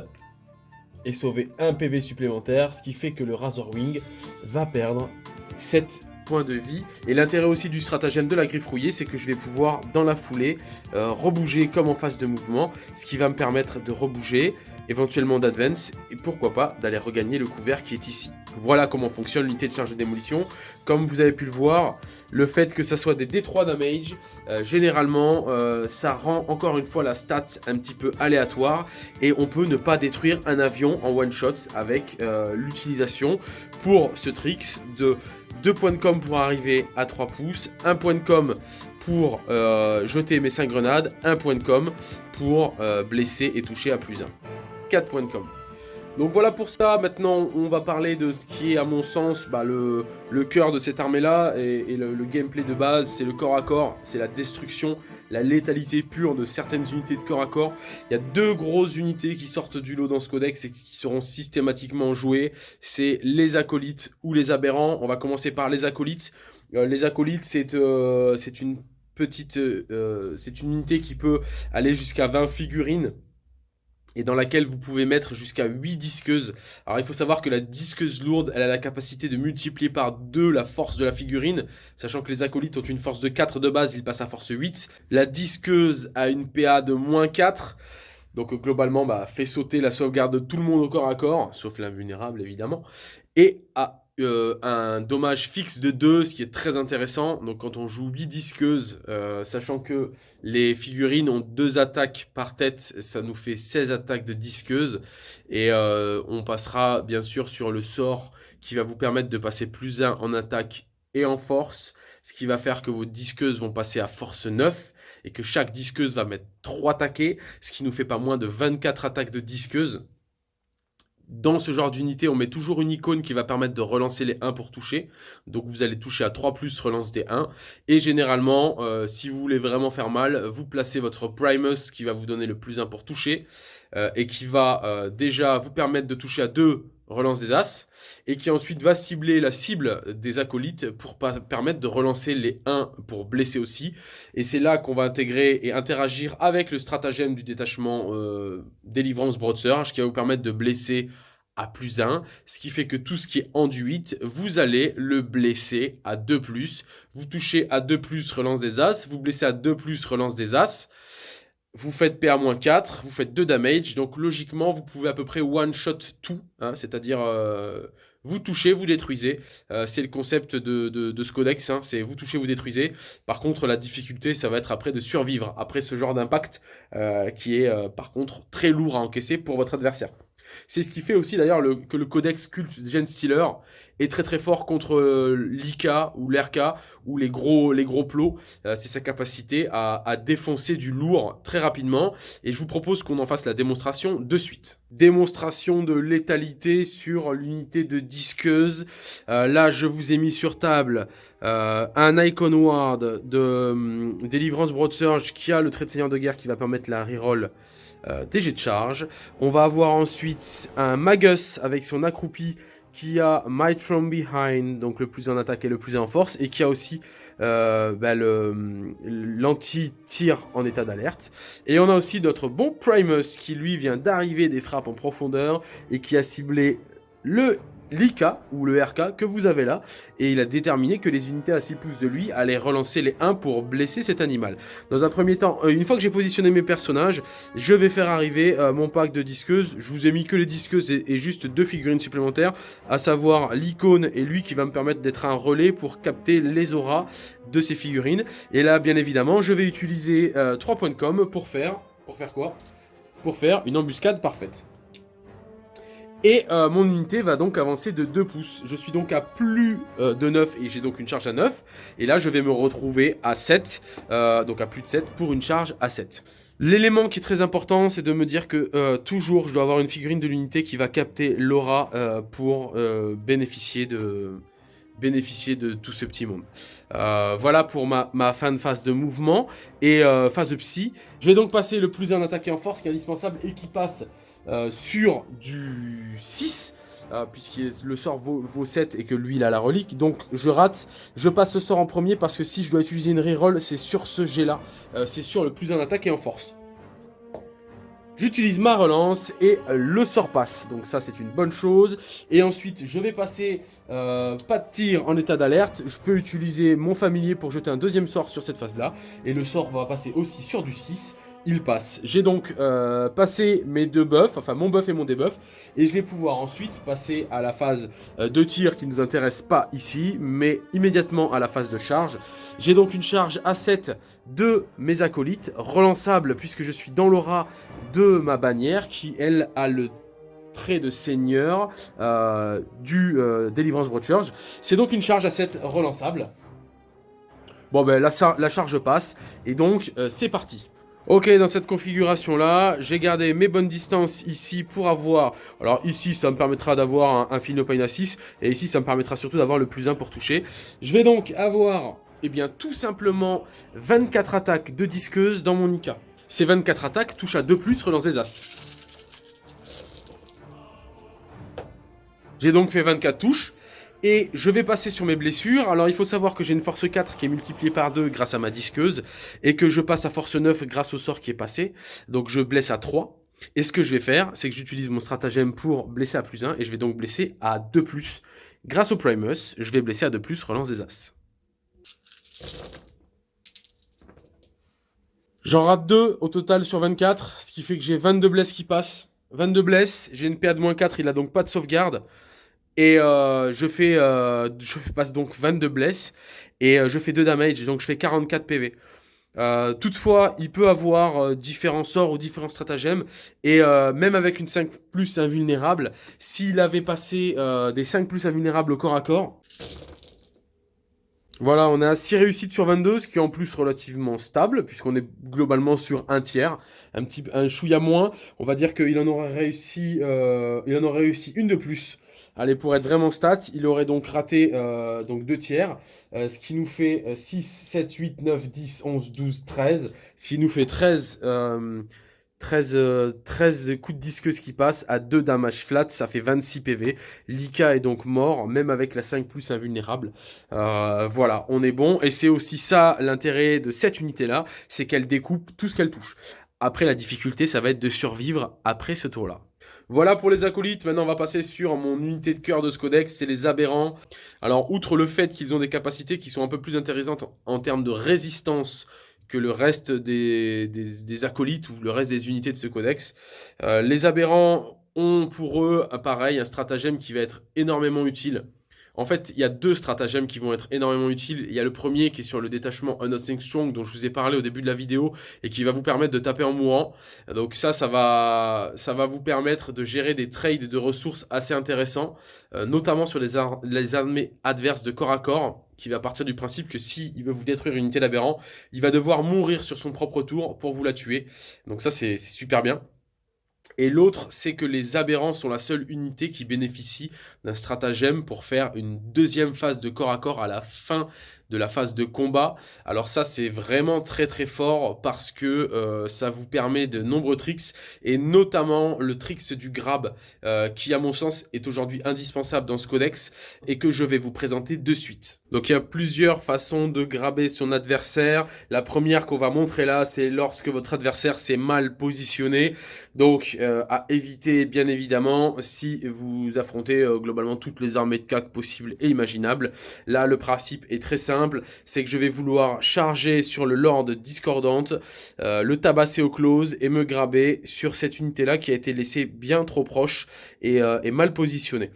et sauver un PV supplémentaire, ce qui fait que le Razor Wing va perdre 7 points de vie. Et l'intérêt aussi du stratagème de la griffe rouillée, c'est que je vais pouvoir, dans la foulée, euh, rebouger comme en phase de mouvement, ce qui va me permettre de rebouger, éventuellement d'advance, et pourquoi pas d'aller regagner le couvert qui est ici. Voilà comment fonctionne l'unité de charge de démolition. Comme vous avez pu le voir, le fait que ça soit des D3 damage, euh, généralement, euh, ça rend encore une fois la stat un petit peu aléatoire et on peut ne pas détruire un avion en one shot avec euh, l'utilisation pour ce tricks de 2 points de com pour arriver à 3 pouces, 1 point de com pour jeter mes 5 grenades, 1 point de com pour blesser et toucher à plus 1. 4 points de com. Donc voilà pour ça, maintenant on va parler de ce qui est à mon sens bah, le, cœur de cette armée là et, le, gameplay de base, c'est le corps à corps, c'est la destruction, la létalité pure de certaines unités de corps à corps. Il y a deux grosses unités qui sortent du lot dans ce codex et qui seront systématiquement jouées, c'est les acolytes ou les aberrants. On va commencer par les acolytes. Euh, les acolytes c'est euh, une petite, euh, c'est une unité qui peut aller jusqu'à 20 figurines et dans laquelle vous pouvez mettre jusqu'à 8 disqueuses. Alors il faut savoir que la disqueuse lourde, elle a la capacité de multiplier par 2 la force de la figurine, sachant que les acolytes ont une force de 4 de base, ils passent à force 8. La disqueuse a une PA de moins 4, donc globalement bah, fait sauter la sauvegarde de tout le monde au corps à corps, sauf l'invulnérable évidemment, et a euh, un dommage fixe de 2, ce qui est très intéressant. Donc quand on joue 8 disqueuses, euh, sachant que les figurines ont 2 attaques par tête, ça nous fait 16 attaques de disqueuses. Et euh, on passera bien sûr sur le sort qui va vous permettre de passer plus 1 en attaque et en force, ce qui va faire que vos disqueuses vont passer à force 9 et que chaque disqueuse va mettre 3 attaqués, ce qui nous fait pas moins de 24 attaques de disqueuses. Dans ce genre d'unité, on met toujours une icône qui va permettre de relancer les 1 pour toucher. Donc vous allez toucher à 3+, plus, relance des 1. Et généralement, euh, si vous voulez vraiment faire mal, vous placez votre Primus qui va vous donner le plus 1 pour toucher. Euh, et qui va euh, déjà vous permettre de toucher à 2 relance des As. Et qui ensuite va cibler la cible des acolytes pour permettre de relancer les 1 pour blesser aussi. Et c'est là qu'on va intégrer et interagir avec le stratagème du détachement délivrance broadsurge qui va vous permettre de blesser à plus 1, ce qui fait que tout ce qui est enduit, vous allez le blesser à 2+. Vous touchez à 2+, relance des As, vous blessez à 2+, relance des As, vous faites PA-4, vous faites 2 damage, donc logiquement vous pouvez à peu près one-shot tout, hein, c'est-à-dire euh, vous touchez, vous détruisez. Euh, c'est le concept de, ce codex, hein, c'est vous touchez, vous détruisez. Par contre, la difficulté, ça va être après de survivre, après ce genre d'impact, euh, qui est par contre très lourd à encaisser pour votre adversaire. C'est ce qui fait aussi d'ailleurs que le codex culte Gen Stealer est très très fort contre euh, l'IK ou l'RK ou les gros, les gros plots. Euh, c'est sa capacité à, défoncer du lourd très rapidement. Et je vous propose qu'on en fasse la démonstration de suite. Démonstration de létalité sur l'unité de disqueuse. Euh, là, je vous ai mis sur table un Icon Ward de hum, Délivrance Broad Surge qui a le trait de seigneur de guerre qui va permettre la reroll euh, TG de charge. On va avoir ensuite un Magus avec son accroupi qui a Might from Behind, donc le plus en attaque et le plus en force, et qui a aussi euh, bah, l'anti-tir en état d'alerte. Et on a aussi notre bon Primus, qui lui vient d'arriver des frappes en profondeur, et qui a ciblé le l'IK, ou le RK, que vous avez là, et il a déterminé que les unités à 6 pouces de lui allaient relancer les 1 pour blesser cet animal. Dans un premier temps, euh, une fois que j'ai positionné mes personnages, je vais faire arriver euh, mon pack de disqueuses. Je vous ai mis que les disqueuses et, juste deux figurines supplémentaires, à savoir l'icône et lui qui va me permettre d'être un relais pour capter les auras de ces figurines. Et là, bien évidemment, je vais utiliser 3 euh, points de com pour faire... Pour faire quoi? Pour faire une embuscade parfaite. Et euh, mon unité va donc avancer de 2 pouces. Je suis donc à plus euh, de 9 et j'ai donc une charge à 9. Et là, je vais me retrouver à 7, euh, donc à plus de 7 pour une charge à 7. L'élément qui est très important, c'est de me dire que toujours, je dois avoir une figurine de l'unité qui va capter l'aura pour bénéficier de bénéficier de tout ce petit monde. voilà pour ma, ma, fin de phase de mouvement et phase de psy. Je vais donc passer le plus en attaque et en force qui est indispensable et qui passe euh, sur du 6, euh, puisque le sort vaut, 7 et que lui il a la relique, donc je rate, je passe le sort en premier parce que si je dois utiliser une reroll, c'est sur ce jet là, euh, c'est sur le plus en attaque et en force. J'utilise ma relance et le sort passe. Donc ça, c'est une bonne chose. Et ensuite, je vais passer pas de tir en état d'alerte. Je peux utiliser mon familier pour jeter un deuxième sort sur cette phase-là. Et le sort va passer aussi sur du 6 il passe. J'ai donc euh, passé mes deux buffs, enfin mon buff et mon debuff, et je vais pouvoir ensuite passer à la phase euh, de tir qui ne nous intéresse pas ici, mais immédiatement à la phase de charge. J'ai donc une charge à 7 de mes acolytes, relançable puisque je suis dans l'aura de ma bannière, qui elle a le trait de seigneur euh, du Deliverance Broadchurch. C'est donc une charge à 7 relançable. Bon ben la charge passe, et donc c'est parti. Ok, dans cette configuration-là, j'ai gardé mes bonnes distances ici pour avoir... Alors ici, ça me permettra d'avoir un, un à 6, et ici, ça me permettra surtout d'avoir le plus 1 pour toucher. Je vais donc avoir, eh bien, tout simplement 24 attaques de disqueuse dans mon Ika. Ces 24 attaques touchent à 2+, relance des As. J'ai donc fait 24 touches. Et je vais passer sur mes blessures. Alors il faut savoir que j'ai une force 4 qui est multipliée par 2 grâce à ma disqueuse. Et que je passe à force 9 grâce au sort qui est passé. Donc je blesse à 3. Et ce que je vais faire, c'est que j'utilise mon stratagème pour blesser à plus 1. Et je vais donc blesser à 2+. Grâce au Primus, je vais blesser à 2+, relance des As. J'en rate 2 au total sur 24, ce qui fait que j'ai 22 blesses qui passent. 22 blesses, j'ai une PA de moins 4, il a donc pas de sauvegarde. Et euh, je, fais, euh, je passe donc 22 blesses et euh, je fais 2 damage, donc je fais 44 PV. toutefois, il peut avoir différents sorts ou différents stratagèmes, et même avec une 5 plus invulnérable, s'il avait passé des 5 plus invulnérables au corps à corps, voilà, on a 6 réussites sur 22, ce qui est en plus relativement stable, puisqu'on est globalement sur un tiers, un petit un chouïa moins. On va dire qu'il en aurait réussi, il en aurait réussi une de plus Allez, pour être vraiment stat, il aurait donc raté euh, donc deux tiers, euh, ce qui nous fait 6, 7, 8, 9, 10, 11, 12, 13, ce qui nous fait 13, 13, 13 coups de disqueuse qui passent à 2 damage flat, ça fait 26 PV. Lika est donc mort, même avec la 5 plus invulnérable. Euh, voilà, on est bon, et c'est aussi ça l'intérêt de cette unité-là, c'est qu'elle découpe tout ce qu'elle touche. Après, la difficulté, ça va être de survivre après ce tour-là. Voilà pour les acolytes, maintenant on va passer sur mon unité de cœur de ce codex, c'est les aberrants. Alors outre le fait qu'ils ont des capacités qui sont un peu plus intéressantes en termes de résistance que le reste des, acolytes ou le reste des unités de ce codex, euh, les aberrants ont pour eux, pareil, un stratagème qui va être énormément utile en fait, il y a deux stratagèmes qui vont être énormément utiles. Il y a le premier qui est sur le détachement Nothing Strong dont je vous ai parlé au début de la vidéo et qui va vous permettre de taper en mourant. Donc ça, ça va, vous permettre de gérer des trades de ressources assez intéressants, euh, notamment sur les, armées adverses de corps à corps qui va partir du principe que s'il il veut vous détruire une unité d'aberrant, il va devoir mourir sur son propre tour pour vous la tuer. Donc ça, c'est super bien. Et l'autre, c'est que les aberrants sont la seule unité qui bénéficie d'un stratagème pour faire une deuxième phase de corps à corps à la fin de la phase de combat. Alors ça, c'est vraiment très très fort parce que euh, ça vous permet de nombreux tricks et notamment le tricks du grab euh, qui, à mon sens, est aujourd'hui indispensable dans ce codex et que je vais vous présenter de suite. Donc il y a plusieurs façons de graber son adversaire. La première qu'on va montrer là, c'est lorsque votre adversaire s'est mal positionné. Donc euh, à éviter bien évidemment si vous affrontez globalement toutes les armées de CAC possibles et imaginables. Là, le principe est très simple c'est que je vais vouloir charger sur le Lord discordante, euh, le tabasser au close et me graber sur cette unité-là qui a été laissée bien trop proche et, euh, et mal positionnée.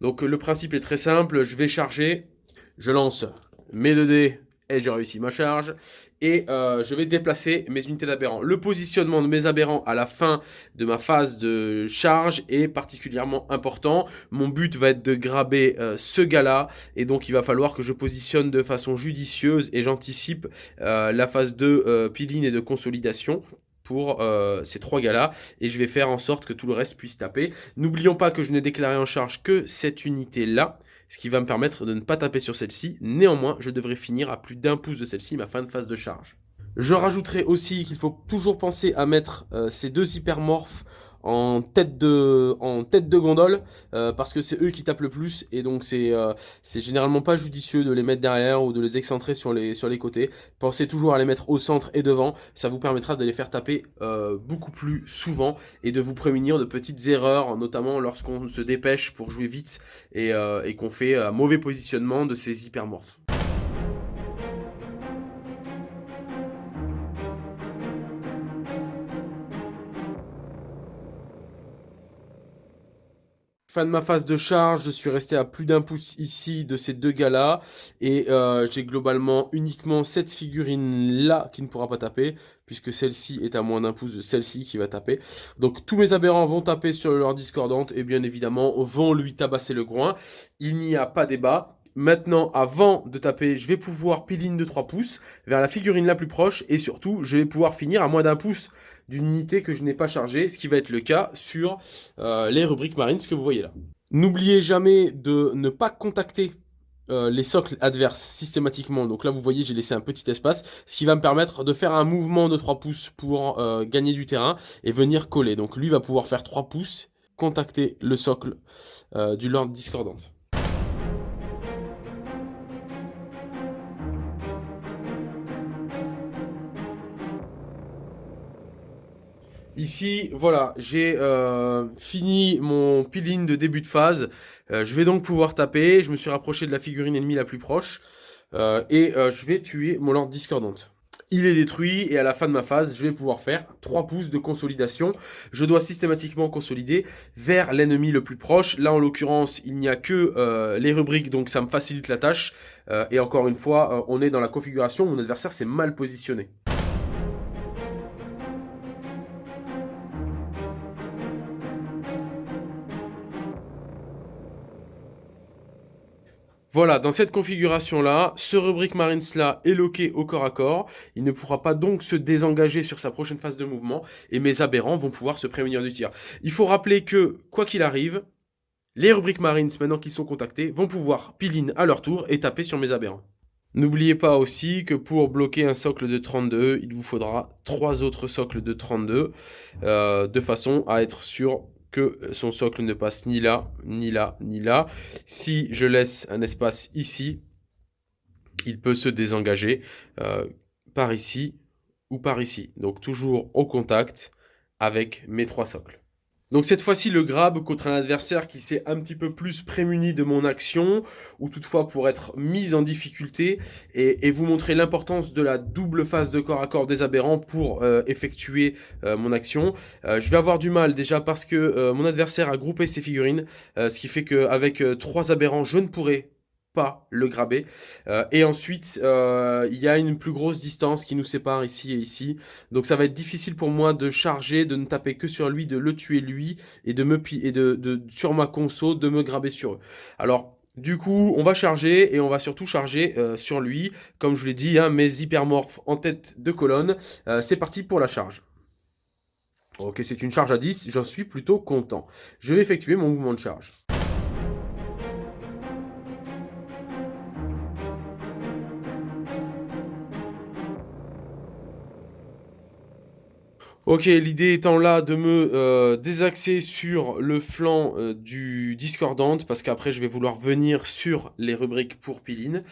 Donc le principe est très simple, je vais charger, je lance mes 2 dés et j'ai réussi ma charge et euh, je vais déplacer mes unités d'aberrants. Le positionnement de mes aberrants à la fin de ma phase de charge est particulièrement important. Mon but va être de graber euh, ce gars-là et donc il va falloir que je positionne de façon judicieuse et j'anticipe euh, la phase de piline et de consolidation pour ces trois gars-là et je vais faire en sorte que tout le reste puisse taper. N'oublions pas que je n'ai déclaré en charge que cette unité-là ce qui va me permettre de ne pas taper sur celle-ci. Néanmoins, je devrais finir à plus d'un pouce de celle-ci, ma fin de phase de charge. Je rajouterai aussi qu'il faut toujours penser à mettre euh, ces deux hypermorphes en tête de, gondole euh, parce que c'est eux qui tapent le plus et donc euh, c'est généralement pas judicieux de les mettre derrière ou de les excentrer sur les, sur les côtés. Pensez toujours à les mettre au centre et devant, ça vous permettra de les faire taper euh, beaucoup plus souvent et de vous prémunir de petites erreurs, notamment lorsqu'on se dépêche pour jouer vite et, et qu'on fait un mauvais positionnement de ces hypermorphes. Fin de ma phase de charge, je suis resté à plus d'un pouce ici de ces deux gars-là. Et euh, j'ai globalement uniquement cette figurine-là qui ne pourra pas taper, puisque celle-ci est à moins d'un pouce de celle-ci qui va taper. Donc tous mes aberrants vont taper sur leur discordante et bien évidemment vont lui tabasser le groin. Il n'y a pas débat. Maintenant, avant de taper, je vais pouvoir piline de 3 pouces vers la figurine la plus proche et surtout, je vais pouvoir finir à moins d'un pouce d'une unité que je n'ai pas chargée, ce qui va être le cas sur euh, les rubriques marines, ce que vous voyez là. N'oubliez jamais de ne pas contacter euh, les socles adverses systématiquement. Donc là, vous voyez, j'ai laissé un petit espace, ce qui va me permettre de faire un mouvement de 3 pouces pour euh, gagner du terrain et venir coller. Donc lui va pouvoir faire 3 pouces, contacter le socle du Lord Discordante. Ici, voilà, j'ai euh, fini mon peeling de début de phase. Euh, je vais donc pouvoir taper. Je me suis rapproché de la figurine ennemie la plus proche. Euh, et je vais tuer mon Lord Discordante. Il est détruit et à la fin de ma phase, je vais pouvoir faire 3 pouces de consolidation. Je dois systématiquement consolider vers l'ennemi le plus proche. Là, en l'occurrence, il n'y a que les rubriques, donc ça me facilite la tâche. et encore une fois, on est dans la configuration où mon adversaire s'est mal positionné. Voilà, dans cette configuration-là, ce rubrique Marines-là est loqué au corps à corps. Il ne pourra pas donc se désengager sur sa prochaine phase de mouvement. Et mes aberrants vont pouvoir se prémunir du tir. Il faut rappeler que, quoi qu'il arrive, les rubriques Marines, maintenant qu'ils sont contactés, vont pouvoir piline à leur tour et taper sur mes aberrants. N'oubliez pas aussi que pour bloquer un socle de 32, il vous faudra trois autres socles de 32, euh, de façon à être sûr que son socle ne passe ni là, ni là, ni là. Si je laisse un espace ici, il peut se désengager euh, par ici ou par ici. Donc toujours au contact avec mes trois socles. Donc cette fois-ci, le grab contre un adversaire qui s'est un petit peu plus prémuni de mon action, ou toutefois pour être mis en difficulté, et, vous montrer l'importance de la double phase de corps à corps des aberrants pour euh, effectuer euh, mon action. Euh, je vais avoir du mal déjà parce que mon adversaire a groupé ses figurines, ce qui fait qu'avec trois aberrants, je ne pourrai le graber. Euh, et ensuite, euh, il y a une plus grosse distance qui nous sépare ici et ici. Donc ça va être difficile pour moi de charger, de ne taper que sur lui, de le tuer lui, et de me et de, sur ma conso, de me graber sur eux. Alors, du coup, on va charger et on va surtout charger euh, sur lui. Comme je l'ai dit, hein, mes hypermorphes en tête de colonne. C'est parti pour la charge. Ok, c'est une charge à 10, j'en suis plutôt content. Je vais effectuer mon mouvement de charge. Ok, l'idée étant là de me euh, désaxer sur le flanc euh, du discordante, parce qu'après je vais vouloir venir sur les rubriques pour Piline.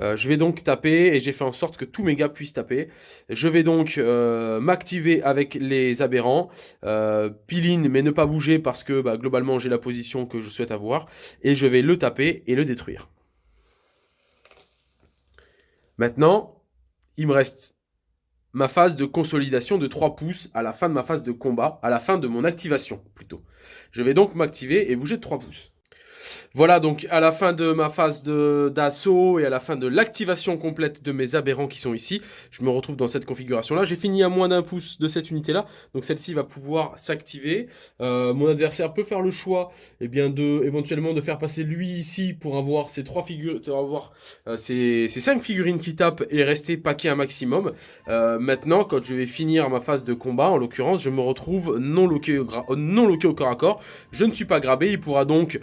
Euh, je vais donc taper, et j'ai fait en sorte que tous mes gars puissent taper. Je vais donc m'activer avec les aberrants, Piline, mais ne pas bouger parce que bah, globalement j'ai la position que je souhaite avoir, et je vais le taper et le détruire. Maintenant, il me reste ma phase de consolidation de 3 pouces à la fin de ma phase de combat, à la fin de mon activation plutôt. Je vais donc m'activer et bouger de 3 pouces. Voilà, donc à la fin de ma phase d'assaut et à la fin de l'activation complète de mes aberrants qui sont ici, je me retrouve dans cette configuration-là. J'ai fini à moins d'un pouce de cette unité-là, donc celle-ci va pouvoir s'activer. Euh, mon adversaire peut faire le choix eh bien, de éventuellement de faire passer lui ici pour avoir ces trois figures, avoir euh, ces, cinq figurines qui tapent et rester paqué un maximum. Euh, maintenant, quand je vais finir ma phase de combat, en l'occurrence, je me retrouve non loqué, non loqué au corps à corps. Je ne suis pas grabé, il pourra donc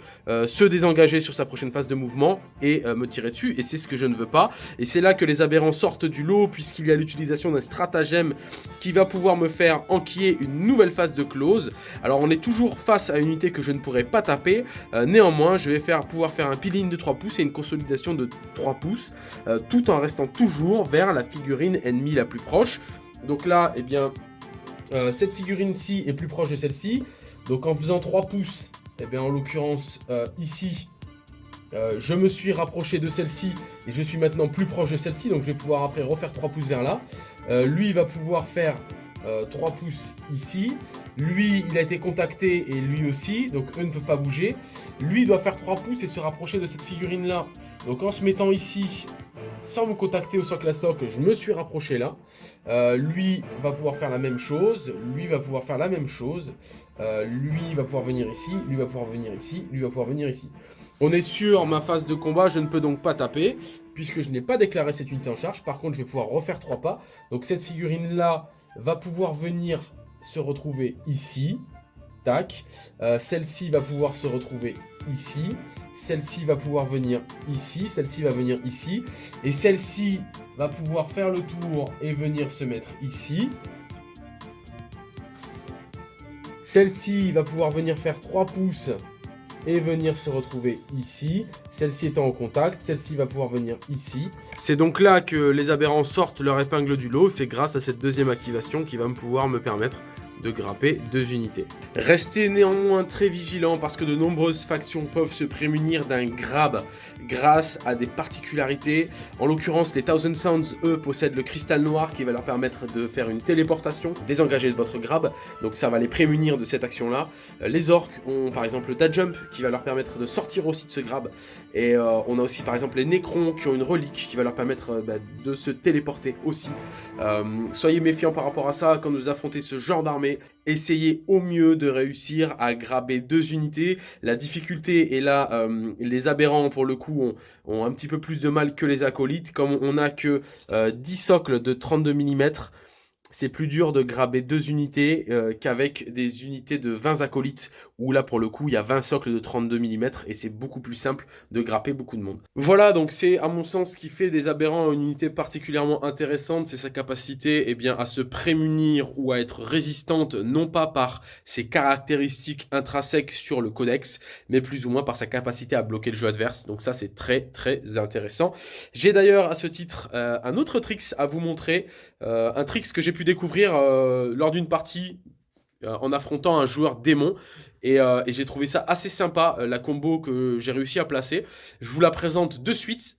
se désengager sur sa prochaine phase de mouvement et euh, me tirer dessus, et c'est ce que je ne veux pas. Et c'est là que les aberrants sortent du lot, puisqu'il y a l'utilisation d'un stratagème qui va pouvoir me faire enquiller une nouvelle phase de close. Alors on est toujours face à une unité que je ne pourrais pas taper, euh, néanmoins je vais pouvoir faire un peeling de 3 pouces et une consolidation de 3 pouces, euh, tout en restant toujours vers la figurine ennemie la plus proche. Donc là, eh bien, cette figurine-ci est plus proche de celle-ci. Donc en faisant 3 pouces, et eh bien, en l'occurrence, euh, ici, euh, je me suis rapproché de celle-ci et je suis maintenant plus proche de celle-ci. Donc, je vais pouvoir après refaire 3 pouces vers là. Euh, lui, il va pouvoir faire 3 pouces ici. Lui, il a été contacté et lui aussi. Donc, eux ne peuvent pas bouger. Lui, doit faire 3 pouces et se rapprocher de cette figurine-là. Donc, en se mettant ici, sans me contacter au socle à socle, je me suis rapproché là. lui va pouvoir faire la même chose. Lui va pouvoir faire la même chose. Euh, lui va pouvoir venir ici, lui va pouvoir venir ici, lui va pouvoir venir ici. On est sur ma phase de combat, je ne peux donc pas taper, puisque je n'ai pas déclaré cette unité en charge. Par contre, je vais pouvoir refaire trois pas. Donc cette figurine-là va pouvoir venir se retrouver ici. Tac. Euh, celle-ci va pouvoir se retrouver ici. Celle-ci va pouvoir venir ici. Celle-ci va venir ici. Et celle-ci va pouvoir faire le tour et venir se mettre ici. Celle-ci va pouvoir venir faire 3 pouces et venir se retrouver ici. Celle-ci étant en contact, celle-ci va pouvoir venir ici. C'est donc là que les aberrants sortent leur épingle du lot. C'est grâce à cette deuxième activation qui va me pouvoir me permettre de grapper deux unités. Restez néanmoins très vigilant parce que de nombreuses factions peuvent se prémunir d'un grab grâce à des particularités. En l'occurrence, les Thousand Sounds, eux, possèdent le cristal noir qui va leur permettre de faire une téléportation, désengager de votre grab, donc ça va les prémunir de cette action-là. Euh, les orques ont par exemple le Tad Jump qui va leur permettre de sortir aussi de ce grab, et euh, on a aussi par exemple les Necrons qui ont une relique qui va leur permettre euh, bah, de se téléporter aussi. soyez méfiants par rapport à ça quand vous affrontez ce genre d'armée essayez au mieux de réussir à graber deux unités. La difficulté est là, euh, les aberrants pour le coup ont, un petit peu plus de mal que les acolytes. Comme on n'a que 10 euh, socles de 32 mm, c'est plus dur de graber deux unités euh, qu'avec des unités de 20 acolytes, où là pour le coup il y a 20 socles de 32 mm et c'est beaucoup plus simple de grapper beaucoup de monde. Voilà donc c'est à mon sens ce qui fait des aberrants une unité particulièrement intéressante, c'est sa capacité eh bien, à se prémunir ou à être résistante non pas par ses caractéristiques intrinsèques sur le codex, mais plus ou moins par sa capacité à bloquer le jeu adverse, donc ça c'est très très intéressant. J'ai d'ailleurs à ce titre euh, un autre tricks à vous montrer, euh, un tricks que j'ai pu découvrir euh, lors d'une partie en affrontant un joueur démon. Euh, et, j'ai trouvé ça assez sympa, la combo que j'ai réussi à placer. Je vous la présente de suite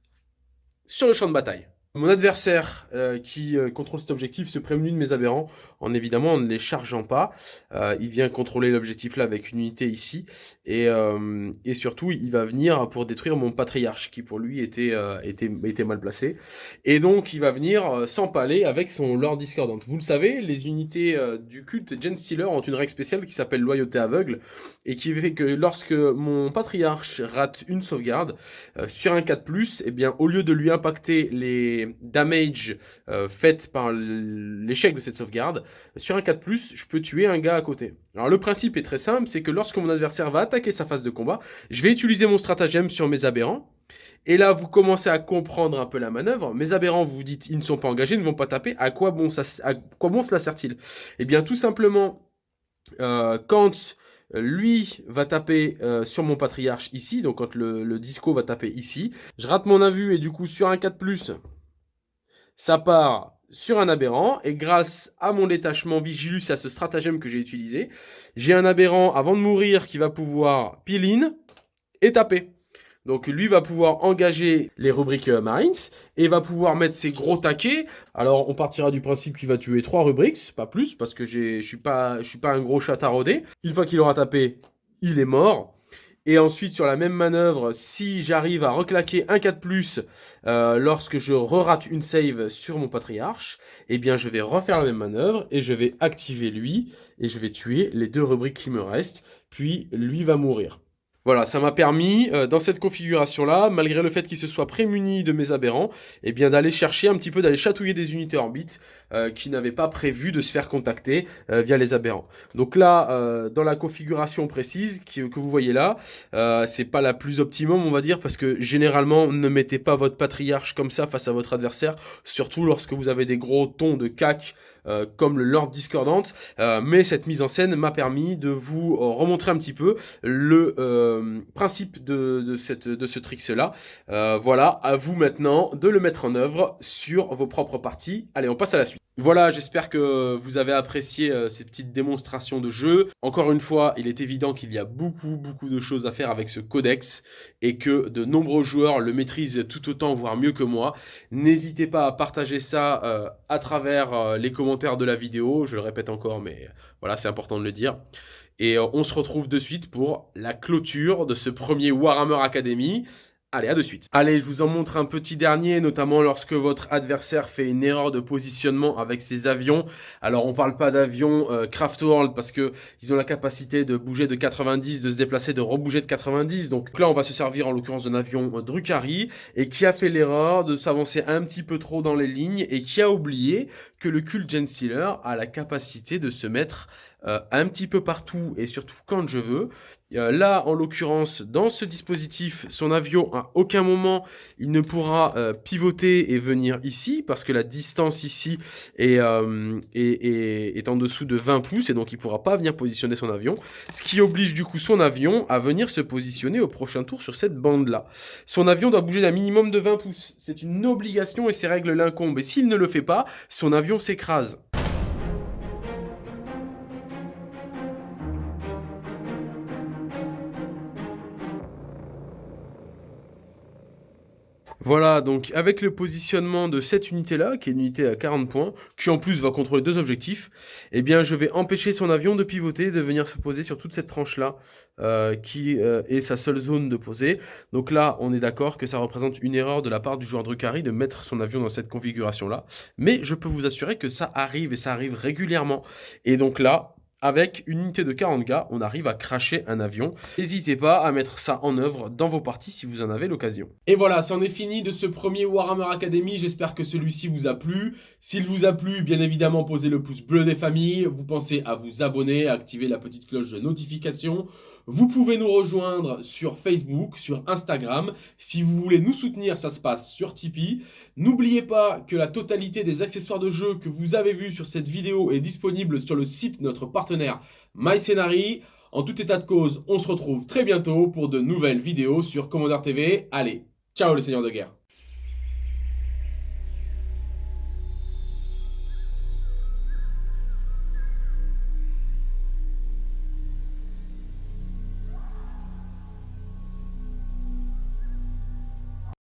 sur le champ de bataille. Mon adversaire qui contrôle cet objectif se prémunit de mes aberrants en évidemment en ne les chargeant pas. Euh, il vient contrôler l'objectif là avec une unité ici. Et, euh, et, surtout, il va venir pour détruire mon patriarche qui pour lui était, euh, mal placé. Et donc, il va venir s'empaler avec son Lord Discordant. Vous le savez, les unités du culte Gen Stealer ont une règle spéciale qui s'appelle Loyauté aveugle et qui fait que lorsque mon patriarche rate une sauvegarde sur un 4+, eh bien, au lieu de lui impacter les damage faites par l'échec de cette sauvegarde, sur un 4+, je peux tuer un gars à côté. Alors le principe est très simple, c'est que lorsque mon adversaire va attaquer sa phase de combat, je vais utiliser mon stratagème sur mes aberrants, Et là, vous commencez à comprendre un peu la manœuvre. Mes aberrants, vous dites, ils ne sont pas engagés, ils ne vont pas taper. À quoi bon, ça, à quoi bon cela sert-il? Eh bien, tout simplement, euh, quand lui va taper euh, sur mon patriarche ici, donc quand le, disco va taper ici, je rate mon invu et du coup sur un 4+, ça part sur un aberrant, et grâce à mon détachement Vigilus, à ce stratagème que j'ai utilisé, j'ai un aberrant avant de mourir qui va pouvoir pile et taper. Donc lui va pouvoir engager les rubriques euh, Marines et va pouvoir mettre ses gros taquets. Alors on partira du principe qu'il va tuer 3 rubriques, pas plus, parce que je suis pas, suis pas un gros chat taraudé. Une fois qu'il aura tapé, il est mort. Et ensuite, sur la même manœuvre, si j'arrive à reclaquer un 4+, euh, lorsque je re-rate une save sur mon patriarche, eh bien je vais refaire la même manœuvre, et je vais activer lui, et je vais tuer les deux rubriques qui me restent, puis lui va mourir. Voilà, ça m'a permis, euh, dans cette configuration-là, malgré le fait qu'il se soit prémuni de mes aberrants, eh bien d'aller chercher un petit peu, d'aller chatouiller des unités orbites euh, qui n'avaient pas prévu de se faire contacter euh, via les aberrants. Donc là, dans la configuration précise que vous voyez là, c'est pas la plus optimum, on va dire, parce que généralement, ne mettez pas votre patriarche comme ça face à votre adversaire, surtout lorsque vous avez des gros tons de cac comme le Lord Discordante, mais cette mise en scène m'a permis de vous remontrer un petit peu le euh, principe de, ce tricks-là. Euh, voilà, à vous maintenant de le mettre en œuvre sur vos propres parties. Allez, on passe à la suite. Voilà, j'espère que vous avez apprécié euh, ces petites démonstrations de jeu. Encore une fois, il est évident qu'il y a beaucoup, beaucoup de choses à faire avec ce codex et que de nombreux joueurs le maîtrisent tout autant, voire mieux que moi. N'hésitez pas à partager ça à travers les commentaires de la vidéo. Je le répète encore, mais voilà, c'est important de le dire. Et euh, on se retrouve de suite pour la clôture de ce premier Warhammer Academy. Allez, à de suite. Allez, je vous en montre un petit dernier, notamment lorsque votre adversaire fait une erreur de positionnement avec ses avions. Alors, on parle pas d'avions euh, Craft World parce que ils ont la capacité de bouger de 90, de se déplacer, de rebouger de 90. Donc là, on va se servir en l'occurrence d'un avion euh, Drukhari et qui a fait l'erreur de s'avancer un petit peu trop dans les lignes et qui a oublié que le Cult Gensealer a la capacité de se mettre euh, un petit peu partout et surtout quand je veux. Euh, là, en l'occurrence, dans ce dispositif, son avion, à aucun moment, il ne pourra euh, pivoter et venir ici, parce que la distance ici est, est, est, en dessous de 20 pouces, et donc il ne pourra pas venir positionner son avion, ce qui oblige du coup son avion à venir se positionner au prochain tour sur cette bande-là. Son avion doit bouger d'un minimum de 20 pouces. C'est une obligation et ces règles l'incombent, et s'il ne le fait pas, son avion s'écrase. Voilà, donc avec le positionnement de cette unité-là, qui est une unité à 40 points, qui en plus va contrôler deux objectifs, eh bien je vais empêcher son avion de pivoter, de venir se poser sur toute cette tranche-là, euh, qui euh, est sa seule zone de poser. Donc là, on est d'accord que ça représente une erreur de la part du joueur Drukhari de mettre son avion dans cette configuration-là. Mais je peux vous assurer que ça arrive, et ça arrive régulièrement. Et donc là, avec une unité de 40 gars, on arrive à cracher un avion. N'hésitez pas à mettre ça en œuvre dans vos parties si vous en avez l'occasion. Et voilà, c'en est fini de ce premier Warhammer Academy. J'espère que celui-ci vous a plu. S'il vous a plu, bien évidemment, posez le pouce bleu des familles. Vous pensez à vous abonner, à activer la petite cloche de notification. Vous pouvez nous rejoindre sur Facebook, sur Instagram. Si vous voulez nous soutenir, ça se passe sur Tipeee. N'oubliez pas que la totalité des accessoires de jeu que vous avez vus sur cette vidéo est disponible sur le site de notre partenaire MyScenary. En tout état de cause, on se retrouve très bientôt pour de nouvelles vidéos sur Commander TV. Allez, ciao les seigneurs de guerre